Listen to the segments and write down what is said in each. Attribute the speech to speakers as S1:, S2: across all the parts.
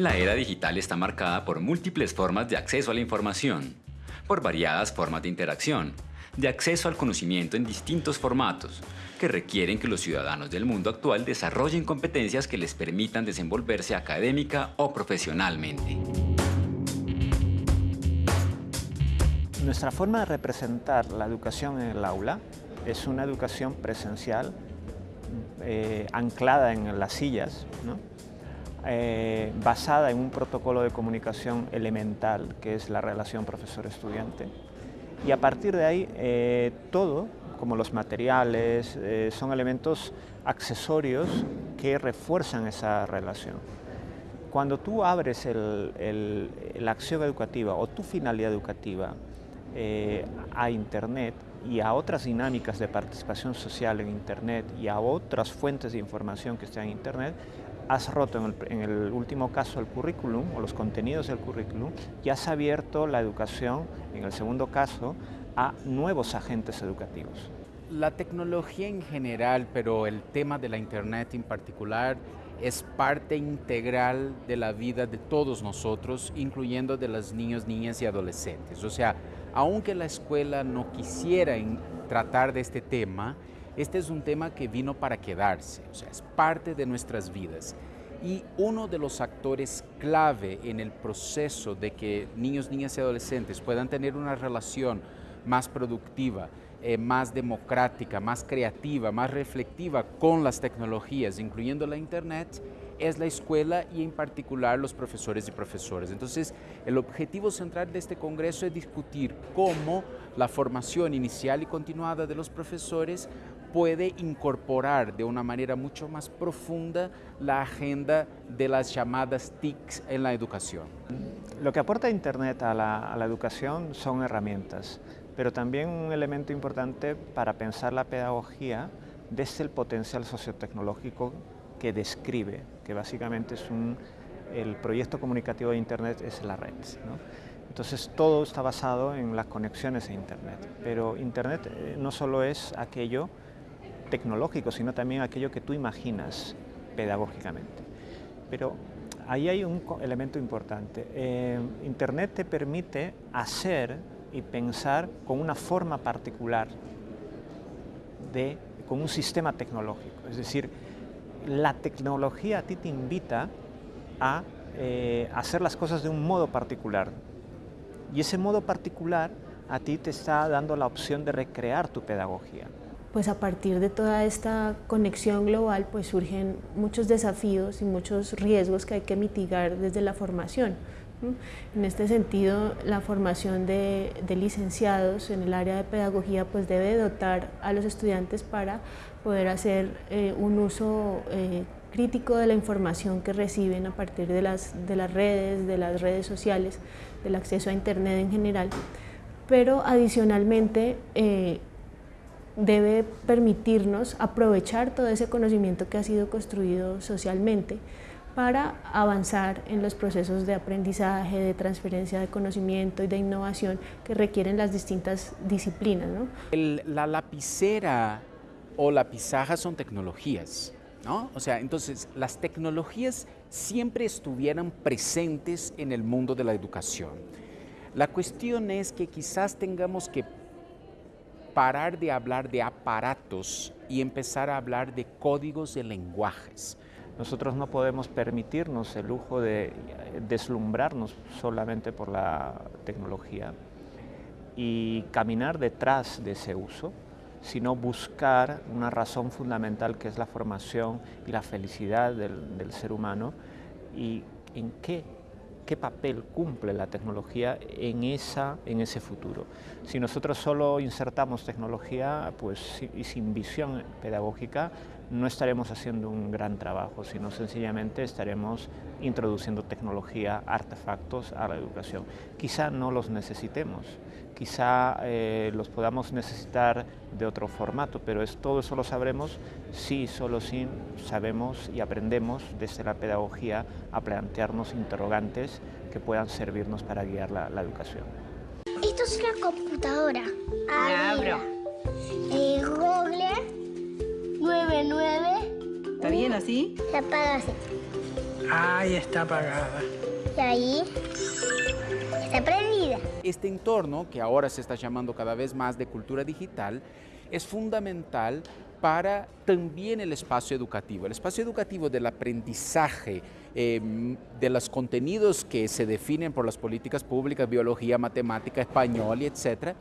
S1: La era digital está marcada por múltiples formas de acceso a la información, por variadas formas de interacción, de acceso al conocimiento en distintos formatos, que requieren que los ciudadanos del mundo actual desarrollen competencias que les permitan desenvolverse académica o profesionalmente.
S2: Nuestra forma de representar la educación en el aula es una educación presencial eh, anclada en las sillas, eh, basada en un protocolo de comunicación elemental que es la relación profesor-estudiante y a partir de ahí eh, todo, como los materiales, son elementos accesorios que refuerzan esa relación. Cuando tú abres la acción educativa o tu finalidad educativa a Internet, y a otras dinámicas de participación social en Internet y a otras fuentes de información que están en Internet, has roto en el, último caso el currículum o los contenidos del currículum y has abierto la educación, en el segundo caso, a nuevos agentes educativos.
S3: La tecnología en general, pero el tema de la Internet en particular, es parte integral de la vida de todos nosotros, incluyendo de los niños, niñas y adolescentes. O sea, aunque la escuela no quisiera tratar de este tema, este es un tema que vino para quedarse, o sea, es parte de nuestras vidas. Y uno de los actores clave en el proceso de que niños, niñas y adolescentes puedan tener una relación más productiva, eh, más democrática, más creativa, más reflectiva con las tecnologías, incluyendo la Internet, es la escuela y en particular los profesores y profesores. Entonces, el objetivo central de este congreso es discutir cómo la formación inicial y continuada de los profesores puede incorporar de una manera mucho más profunda la agenda de las llamadas TICs en la educación.
S2: Lo que aporta Internet a la, educación son herramientas, pero también un elemento importante para pensar la pedagogía desde el potencial sociotecnológico que describe, que básicamente es el proyecto comunicativo de Internet es la red. Entonces todo está basado en las conexiones a Internet, pero Internet eh, no solo es aquello tecnológico, sino también aquello que tú imaginas pedagógicamente. Pero ahí hay un elemento importante. Eh, Internet te permite hacer y pensar con una forma particular, de, con un sistema tecnológico. Es decir, la tecnología a ti te invita a eh, hacer las cosas de un modo particular. Y ese modo particular a ti te está dando la opción de recrear tu pedagogía.
S4: Pues a partir de toda esta conexión global pues surgen muchos desafíos y muchos riesgos que hay que mitigar desde la formación. En este sentido, la formación de, licenciados en el área de pedagogía pues debe dotar a los estudiantes para poder hacer eh, un uso eh, crítico de la información que reciben a partir de las, de las redes, de las redes sociales, del acceso a Internet en general, pero adicionalmente eh, debe permitirnos aprovechar todo ese conocimiento que ha sido construido socialmente para avanzar en los procesos de aprendizaje, de transferencia de conocimiento y de innovación que requieren las distintas disciplinas.
S3: la lapicera o la pizarra son tecnologías, ¿no? O sea, entonces las tecnologías siempre estuvieran presentes en el mundo de la educación. La cuestión es que quizás tengamos que parar de hablar de aparatos y empezar a hablar de códigos de lenguajes.
S2: Nosotros no podemos permitirnos el lujo de deslumbrarnos solamente por la tecnología y caminar detrás de ese uso, sino buscar una razón fundamental que es la formación y la felicidad del, ser humano y en qué qué papel cumple la tecnología en, esa, en ese futuro. Si nosotros solo insertamos tecnología pues, y sin visión pedagógica, no estaremos haciendo un gran trabajo, sino sencillamente estaremos introduciendo tecnología, artefactos a la educación. Quizá no los necesitemos, quizá eh, los podamos necesitar de otro formato, pero es, todo eso lo sabremos si solo si sabemos y aprendemos desde la pedagogía a plantearnos interrogantes que puedan servirnos para guiar la, educación.
S5: Esto es una computadora.
S6: Abro.
S5: Eh, Google 99.
S6: ¿Está bien así?
S5: Se apaga así.
S6: Ahí está apagada.
S5: Y ahí está prendida.
S3: Este entorno, que ahora se está llamando cada vez más de cultura digital, es fundamental para también el espacio educativo. El espacio educativo del aprendizaje eh, de los contenidos que se definen por las políticas públicas, biología, matemática, español y etcétera,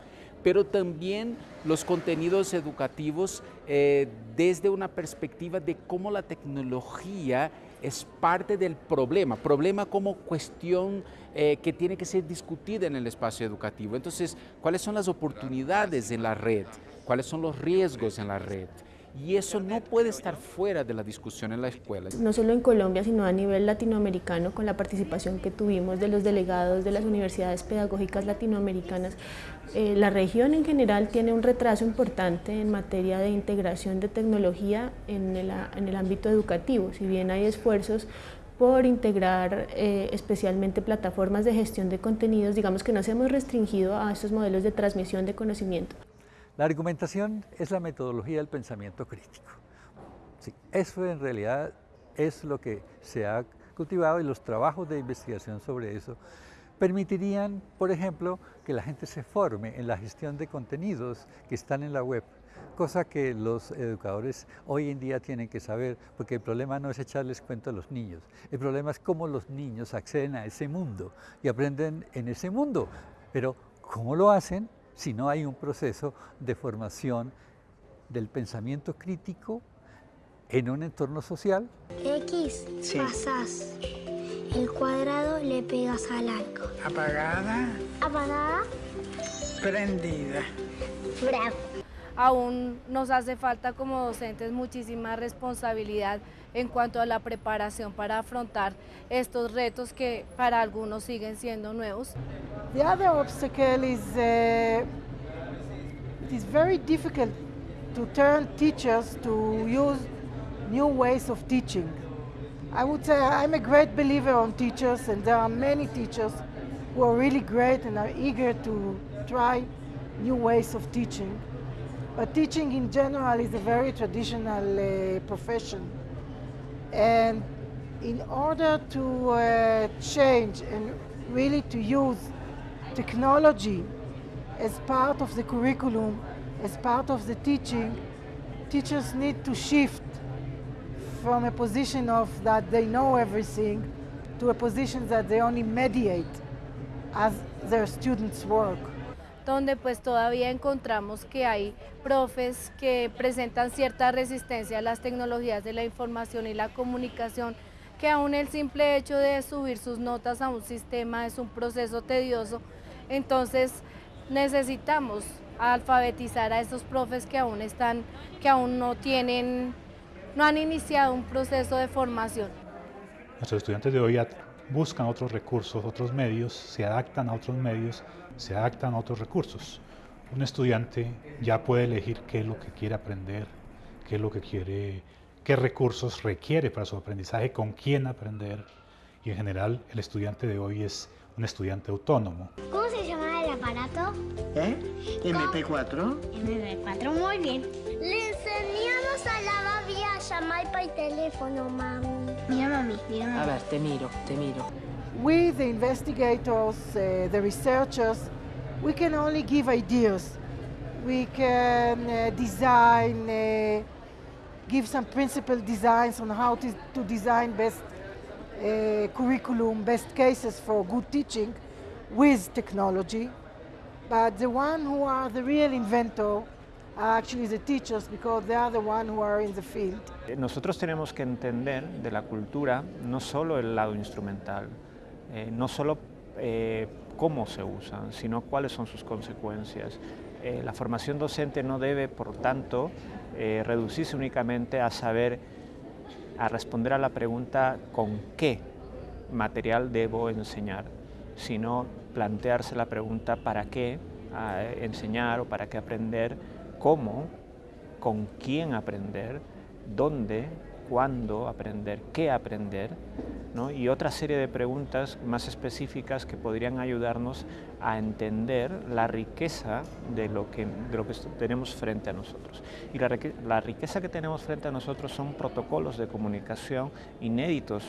S3: pero también los contenidos educativos eh, desde una perspectiva de cómo la tecnología es parte del problema, problema como cuestión eh, que tiene que ser discutida en el espacio educativo. Entonces, ¿cuáles son las oportunidades en la red? ¿Cuáles son los riesgos en la red? Y eso no puede estar fuera de la discusión en la escuela.
S4: No solo en Colombia, sino a nivel latinoamericano, con la participación que tuvimos de los delegados de las universidades pedagógicas latinoamericanas, eh, la región en general tiene un retraso importante en materia de integración de tecnología en el, en el ámbito educativo. Si bien hay esfuerzos por integrar eh, especialmente plataformas de gestión de contenidos, digamos que nos hemos restringido a estos modelos de transmisión de conocimiento.
S7: La argumentación es la metodología del pensamiento crítico. Sí, eso en realidad es lo que se ha cultivado y los trabajos de investigación sobre eso permitirían, por ejemplo, que la gente se forme en la gestión de contenidos que están en la web, cosa que los educadores hoy en día tienen que saber, porque el problema no es echarles cuento a los niños, el problema es cómo los niños acceden a ese mundo y aprenden en ese mundo, pero ¿cómo lo hacen? si no hay un proceso de formación del pensamiento crítico en un entorno social.
S5: X, pasas el cuadrado, le pegas al arco.
S6: Apagada.
S5: Apagada.
S6: Prendida.
S5: Bravo.
S8: Aún nos hace falta como docentes muchísima responsabilidad en cuanto a la preparación para afrontar estos retos que para algunos siguen siendo nuevos.
S9: The other obstacle is uh, it is very difficult to turn teachers to use new ways of teaching. I would say I'm a great believer on teachers and there are many teachers who are really great and are eager to try new ways of teaching. But teaching in general is a very traditional uh, profession. And in order to uh, change and really to use technology as part of the curriculum, as part of the teaching, teachers need to shift from a position of that they know everything to a position that they only mediate as their students work.
S8: Donde pues todavía encontramos que hay profes que presentan cierta resistencia a las tecnologías de la información y la comunicación, que aún el simple hecho de subir sus notas a un sistema es un proceso tedioso, entonces necesitamos alfabetizar a esos profes que aún están, que aún no tienen, no han iniciado un proceso de formación.
S10: Nuestros estudiantes de hoy buscan otros recursos, otros medios, se adaptan a otros medios se adaptan a otros recursos. Un estudiante ya puede elegir qué es lo que quiere aprender, qué es lo que quiere, qué recursos requiere para su aprendizaje, con quién aprender. Y en general el estudiante de hoy es un estudiante autónomo.
S5: ¿Cómo se llama el aparato?
S6: ¿Eh? MP4.
S5: MP4, muy bien. Le enseñamos a la babi a llamar por teléfono, mami. Mira, mami, mira, mami.
S11: A ver, te miro, te miro.
S9: We, the investigators, uh, the researchers, we can only give ideas. We can uh, design, uh, give some principal designs on how to, to design best uh, curriculum, best cases for good teaching with technology. But the one who are the real inventor are actually the teachers because they are the one who are in the field.
S2: Nosotros tenemos que entender de la cultura no solo el lado instrumental, eh, no solo eh, cómo se usan, sino cuáles son sus consecuencias. Eh, la formación docente no debe, por tanto, reducirse únicamente a saber, a responder a la pregunta con qué material debo enseñar, sino plantearse la pregunta para qué enseñar o para qué aprender, cómo, con quién aprender, dónde, cuándo aprender, qué aprender, y otra serie de preguntas más específicas que podrían ayudarnos a entender la riqueza de lo que, lo que tenemos frente a nosotros. Y la, la, riqueza que tenemos frente a nosotros son protocolos de comunicación inéditos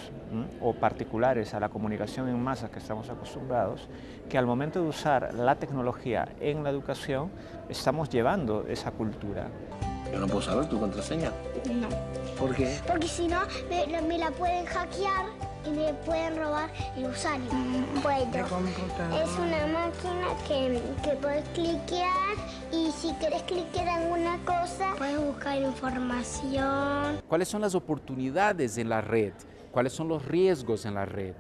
S2: o particulares a la comunicación en masa que estamos acostumbrados, que al momento de usar la tecnología en la educación estamos llevando esa cultura.
S11: Yo no puedo saber tu contraseña.
S5: No.
S11: ¿Por qué?
S5: Porque si no, me, me la pueden hackear y me pueden robar el usuario. Bueno, es una máquina que, que puedes cliquear y si quieres cliquear alguna cosa, puedes buscar información.
S3: ¿Cuáles son las oportunidades en la red? ¿Cuáles son los riesgos en la red?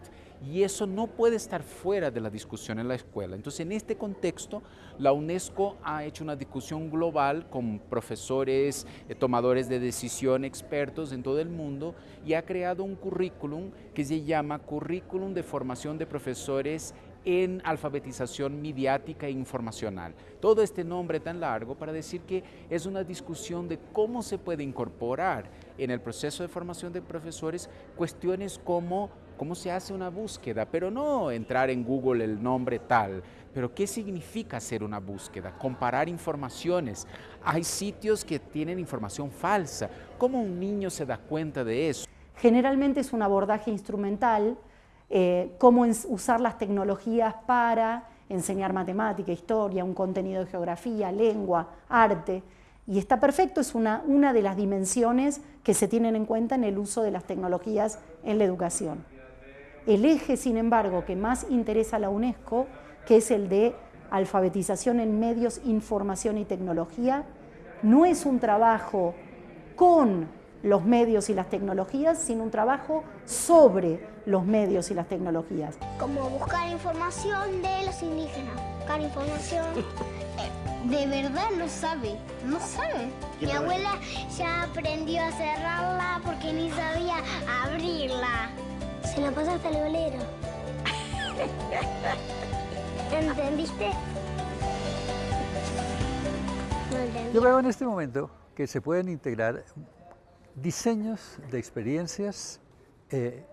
S3: Y eso no puede estar fuera de la discusión en la escuela. Entonces, en este contexto, la UNESCO ha hecho una discusión global con profesores, eh, tomadores de decisión, expertos en todo el mundo y ha creado un currículum que se llama Currículum de Formación de Profesores en alfabetización mediática e informacional. Todo este nombre tan largo para decir que es una discusión de cómo se puede incorporar en el proceso de formación de profesores cuestiones como cómo se hace una búsqueda, pero no entrar en Google el nombre tal, pero qué significa hacer una búsqueda, comparar informaciones. Hay sitios que tienen información falsa. ¿Cómo un niño se da cuenta de eso?
S12: Generalmente es un abordaje instrumental, eh, cómo usar las tecnologías para enseñar matemática, historia, un contenido de geografía, lengua, arte. Y está perfecto, es una, una de las dimensiones que se tienen en cuenta en el uso de las tecnologías en la educación. El eje, sin embargo, que más interesa a la UNESCO, que es el de alfabetización en medios, información y tecnología, no es un trabajo con los medios y las tecnologías, sino un trabajo sobre los medios y las tecnologías.
S5: Como buscar información de los indígenas, buscar información... De verdad no sabe, no sabe. Mi abuela ya aprendió a cerrarla porque ni sabía abrirla. Se la pasa hasta el bolero. ¿Entendiste?
S7: Yo veo en este momento que se pueden integrar diseños de experiencias eh,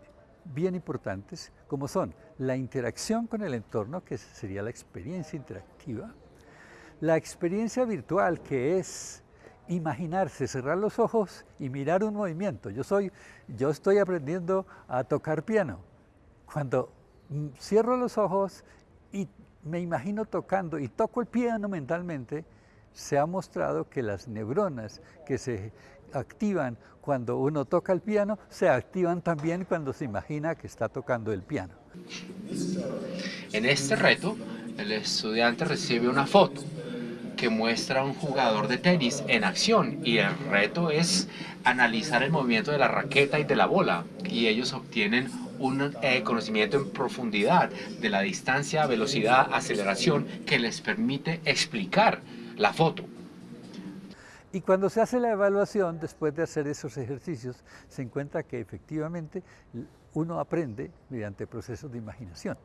S7: bien importantes, como son la interacción con el entorno, que sería la experiencia interactiva, la experiencia virtual, que es imaginarse, cerrar los ojos y mirar un movimiento. Yo, soy, yo estoy aprendiendo a tocar piano. Cuando cierro los ojos y me imagino tocando y toco el piano mentalmente, se ha mostrado que las neuronas que se activan cuando uno toca el piano, se activan también cuando se imagina que está tocando el piano.
S13: En este reto, el estudiante recibe una foto que muestra a un jugador de tenis en acción y el reto es analizar el movimiento de la raqueta y de la bola y ellos obtienen un eh, conocimiento en profundidad de la distancia, velocidad, aceleración que les permite explicar la foto.
S7: Y cuando se hace la evaluación, después de hacer esos ejercicios, se encuentra que efectivamente uno aprende mediante procesos de imaginación.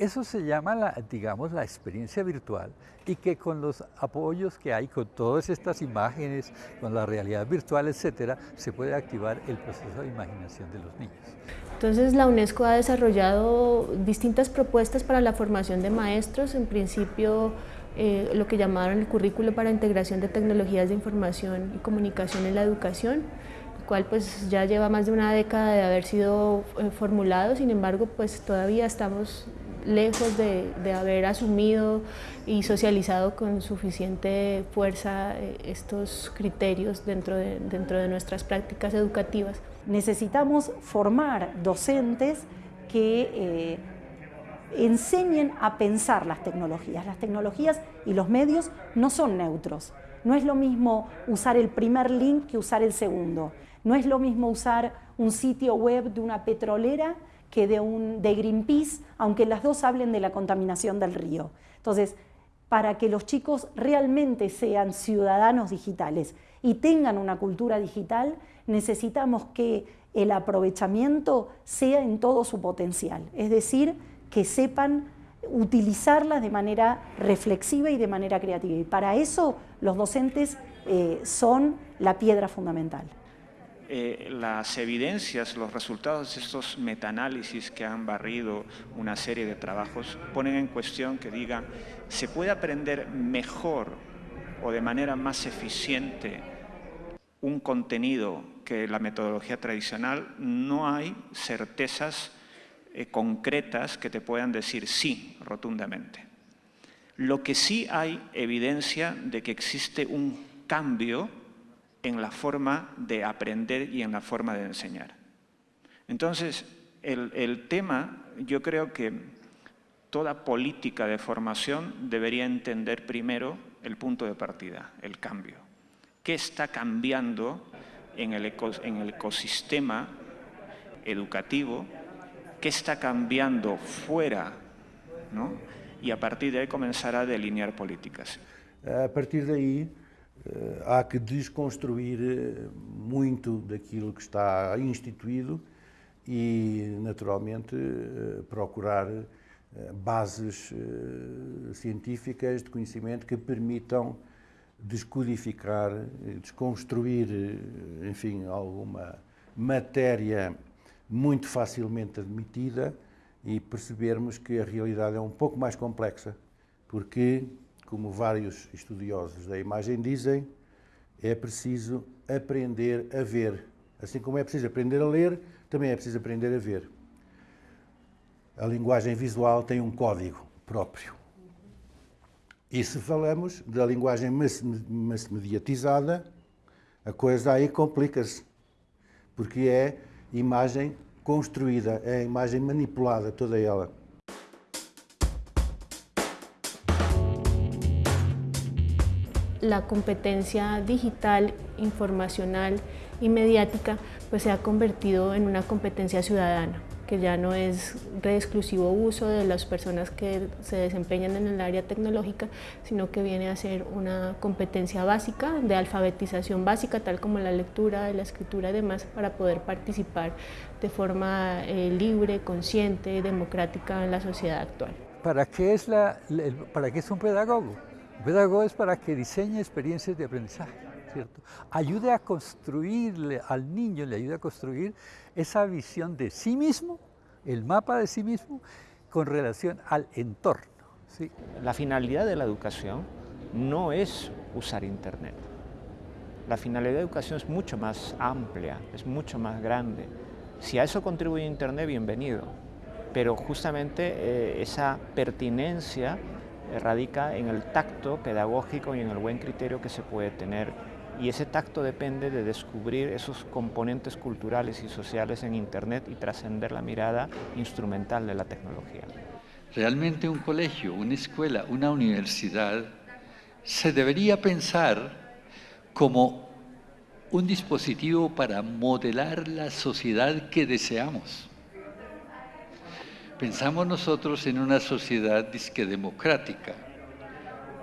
S7: Eso se llama, la, digamos, la experiencia virtual y que con los apoyos que hay, con todas estas imágenes, con la realidad virtual, etcétera, se puede activar el proceso de imaginación de los niños.
S4: Entonces la UNESCO ha desarrollado distintas propuestas para la formación de maestros, en principio eh, lo que llamaron el currículo para integración de tecnologías de información y comunicación en la educación, cual pues ya lleva más de una década de haber sido eh, formulado, sin embargo pues todavía estamos lejos de, haber asumido y socializado con suficiente fuerza eh, estos criterios dentro de, nuestras prácticas educativas.
S12: Necesitamos formar docentes que eh, enseñen a pensar las tecnologías. Las tecnologías y los medios no son neutros. No es lo mismo usar el primer link que usar el segundo. No es lo mismo usar un sitio web de una petrolera que de, un, de Greenpeace, aunque las dos hablen de la contaminación del río. Entonces, para que los chicos realmente sean ciudadanos digitales y tengan una cultura digital, necesitamos que el aprovechamiento sea en todo su potencial, es decir, que sepan utilizarlas de manera reflexiva y de manera creativa. Y para eso los docentes eh, son la piedra fundamental.
S2: Eh, las evidencias, los resultados de estos metaanálisis que han barrido una serie de trabajos ponen en cuestión que digan, ¿se puede aprender mejor o de manera más eficiente un contenido que la metodología tradicional? No hay certezas eh, concretas que te puedan decir sí rotundamente. Lo que sí hay evidencia de que existe un cambio en la forma de aprender y en la forma de enseñar. Entonces, el, tema, yo creo que toda política de formación debería entender primero el punto de partida, el cambio. ¿Qué está cambiando en el, el ecosistema educativo? ¿Qué está cambiando fuera? ¿no? Y a partir de ahí comenzar a delinear políticas.
S14: A partir de ahí há que desconstruir eh, muito daquilo que está instituído e, naturalmente, eh, procurar bases científicas de conhecimento que permitam descodificar, desconstruir, enfim, alguma matéria muito facilmente admitida e percebermos que a realidade é um pouco mais complexa, porque como vários estudiosos da imagem dizem, é preciso aprender a ver. Assim como é preciso aprender a ler, também é preciso aprender a ver. A linguagem visual tem um código próprio. E se falamos da linguagem mass mediatizada, a coisa aí complica-se, porque é imagem construída, é imagem manipulada, toda ela.
S4: La competencia digital, informacional y mediática pues se ha convertido en una competencia ciudadana que ya no es de exclusivo uso de las personas que se desempeñan en el área tecnológica, sino que viene a ser una competencia básica, de alfabetización básica, tal como la lectura, la escritura y demás, para poder participar de forma eh, libre, consciente, democrática en la sociedad actual.
S7: ¿Para qué es, la, para qué es un pedagogo? El pedagogo es para que diseñe experiencias de aprendizaje, ¿cierto? Ayude a construirle al niño, le ayude a construir esa visión de sí mismo, el mapa de sí mismo, con relación al entorno. ¿sí?
S2: La finalidad de la educación no es usar Internet. La finalidad de la educación es mucho más amplia, es mucho más grande. Si a eso contribuye Internet, bienvenido. Pero justamente eh, esa pertinencia radica en el tacto pedagógico y en el buen criterio que se puede tener y ese tacto depende de descubrir esos componentes culturales y sociales en Internet y trascender la mirada instrumental de la tecnología.
S15: Realmente un colegio, una escuela, una universidad se debería pensar como un dispositivo para modelar la sociedad que deseamos. Pensamos nosotros en una sociedad disque democrática,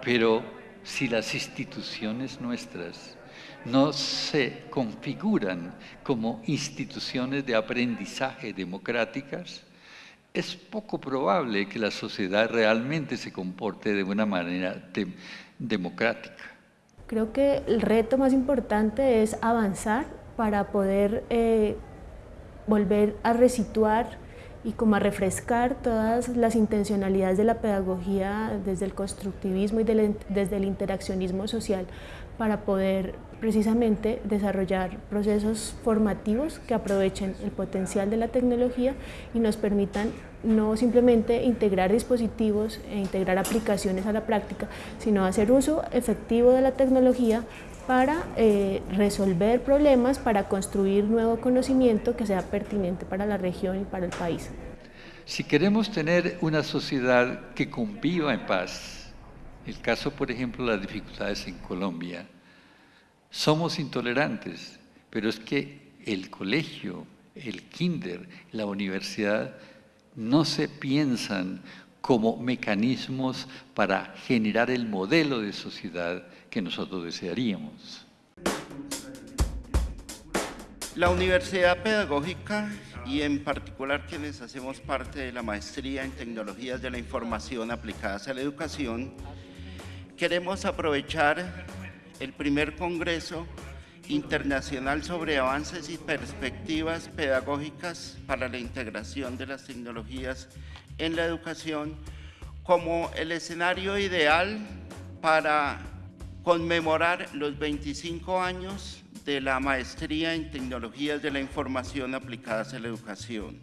S15: pero si las instituciones nuestras no se configuran como instituciones de aprendizaje democráticas, es poco probable que la sociedad realmente se comporte de una manera democrática.
S4: Creo que el reto más importante es avanzar para poder eh, volver a resituar y como a refrescar todas las intencionalidades de la pedagogía desde el constructivismo y desde el interaccionismo social para poder precisamente desarrollar procesos formativos que aprovechen el potencial de la tecnología y nos permitan no simplemente integrar dispositivos e integrar aplicaciones a la práctica, sino hacer uso efectivo de la tecnología para eh, resolver problemas, para construir nuevo conocimiento que sea pertinente para la región y para el país.
S15: Si queremos tener una sociedad que conviva en paz, el caso, por ejemplo, las dificultades en Colombia, somos intolerantes, pero es que el colegio, el kinder, la universidad, no se piensan como mecanismos para generar el modelo de sociedad que nosotros desearíamos.
S16: La Universidad Pedagógica y en particular quienes hacemos parte de la maestría en tecnologías de la información aplicadas a la educación, queremos aprovechar el primer congreso internacional sobre avances y perspectivas pedagógicas para la integración de las tecnologías en la educación como el escenario ideal para conmemorar los 25 años de la maestría en tecnologías de la información aplicadas a la educación.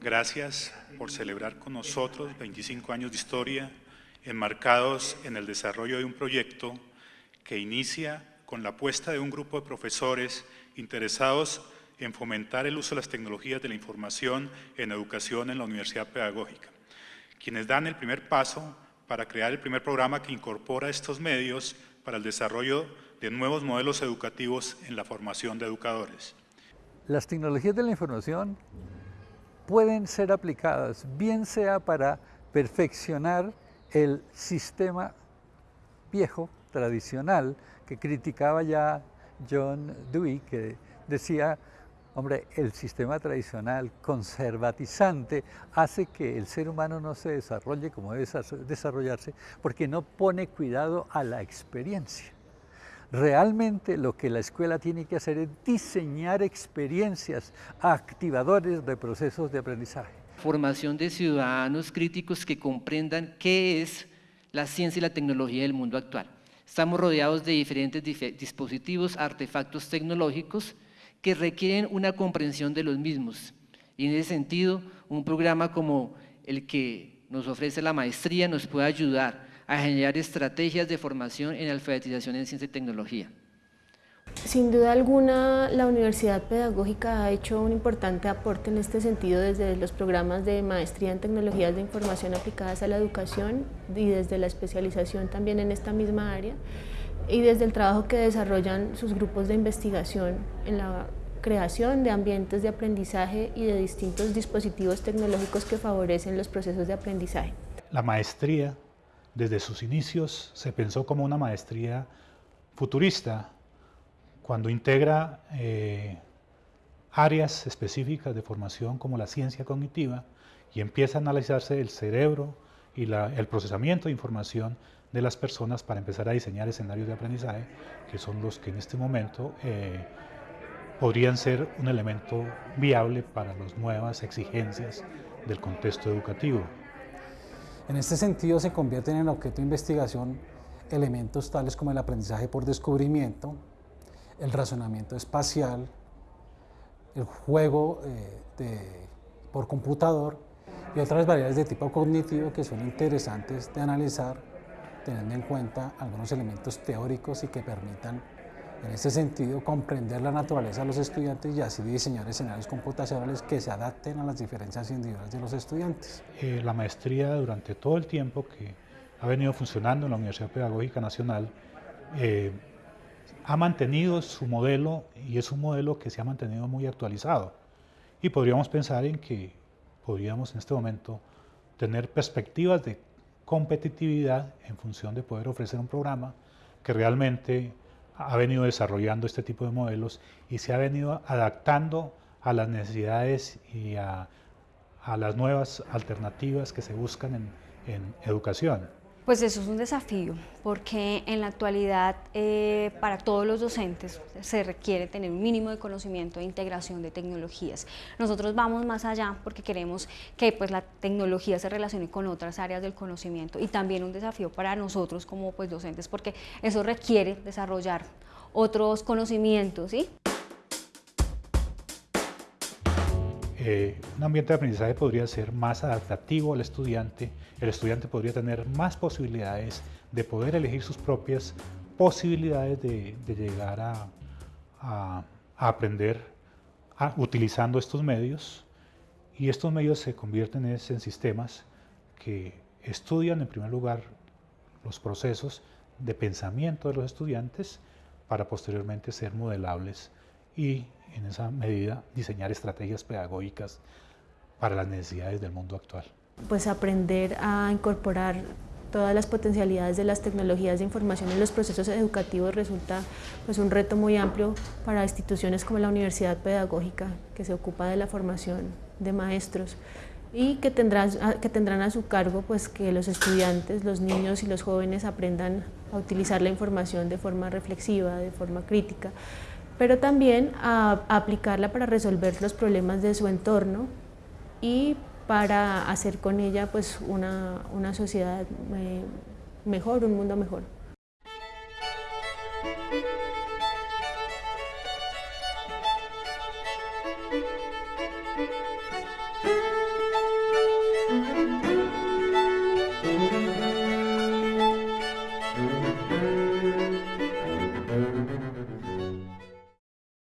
S10: Gracias por celebrar con nosotros 25 años de historia enmarcados en el desarrollo de un proyecto que inicia con la apuesta de un grupo de profesores interesados en fomentar el uso de las tecnologías de la información en educación en la Universidad Pedagógica, quienes dan el primer paso para crear el primer programa que incorpora estos medios para el desarrollo de nuevos modelos educativos en la formación de educadores.
S7: Las tecnologías de la información pueden ser aplicadas, bien sea para perfeccionar el sistema viejo, tradicional, que criticaba ya John Dewey, que decía, hombre, el sistema tradicional conservatizante hace que el ser humano no se desarrolle como debe desarrollarse porque no pone cuidado a la experiencia. Realmente lo que la escuela tiene que hacer es diseñar experiencias activadores de procesos de aprendizaje.
S17: Formación de ciudadanos críticos que comprendan qué es la ciencia y la tecnología del mundo actual. Estamos rodeados de diferentes dispositivos, artefactos tecnológicos que requieren una comprensión de los mismos. Y en ese sentido, un programa como el que nos ofrece la maestría nos puede ayudar a generar estrategias de formación en alfabetización en ciencia y tecnología.
S4: Sin duda alguna, la Universidad Pedagógica ha hecho un importante aporte en este sentido desde los programas de maestría en tecnologías de información aplicadas a la educación y desde la especialización también en esta misma área y desde el trabajo que desarrollan sus grupos de investigación en la creación de ambientes de aprendizaje y de distintos dispositivos tecnológicos que favorecen los procesos de aprendizaje.
S10: La maestría desde sus inicios se pensó como una maestría futurista, cuando integra eh, áreas específicas de formación como la ciencia cognitiva y empieza a analizarse el cerebro y el procesamiento de información de las personas para empezar a diseñar escenarios de aprendizaje, que son los que en este momento eh, podrían ser un elemento viable para las nuevas exigencias del contexto educativo.
S18: En este sentido se convierten en objeto de investigación elementos tales como el aprendizaje por descubrimiento, el razonamiento espacial, el juego eh, por computador y otras variables de tipo cognitivo que son interesantes de analizar teniendo en cuenta algunos elementos teóricos y que permitan en ese sentido, comprender la naturaleza de los estudiantes y así diseñar escenarios computacionales que se adapten a las diferencias individuales de los estudiantes.
S10: Eh, la maestría durante todo el tiempo que ha venido funcionando en la Universidad Pedagógica Nacional eh, ha mantenido su modelo y es un modelo que se ha mantenido muy actualizado. Y podríamos pensar en que podríamos en este momento tener perspectivas de competitividad en función de poder ofrecer un programa que realmente ha venido desarrollando este tipo de modelos y se ha venido adaptando a las necesidades y a, las nuevas alternativas que se buscan en, educación.
S19: Pues eso es un desafío, porque en la actualidad eh, para todos los docentes se requiere tener un mínimo de conocimiento e integración de tecnologías. Nosotros vamos más allá porque queremos que pues, la tecnología se relacione con otras áreas del conocimiento y también un desafío para nosotros como pues, docentes porque eso requiere desarrollar otros conocimientos. ¿sí?
S10: Eh, un ambiente de aprendizaje podría ser más adaptativo al estudiante, el estudiante podría tener más posibilidades de poder elegir sus propias posibilidades de, llegar a, aprender utilizando estos medios y estos medios se convierten en, en sistemas que estudian en primer lugar los procesos de pensamiento de los estudiantes para posteriormente ser modelables y en esa medida diseñar estrategias pedagógicas para las necesidades del mundo actual.
S4: Pues aprender a incorporar todas las potencialidades de las tecnologías de información en los procesos educativos resulta pues, un reto muy amplio para instituciones como la Universidad Pedagógica, que se ocupa de la formación de maestros. y que tendrán, que tendrán a su cargo pues, que los estudiantes, los niños y los jóvenes aprendan a utilizar la información de forma reflexiva, de forma crítica, pero también a, aplicarla para resolver los problemas de su entorno y para hacer con ella pues, una, una sociedad eh, mejor, un mundo mejor.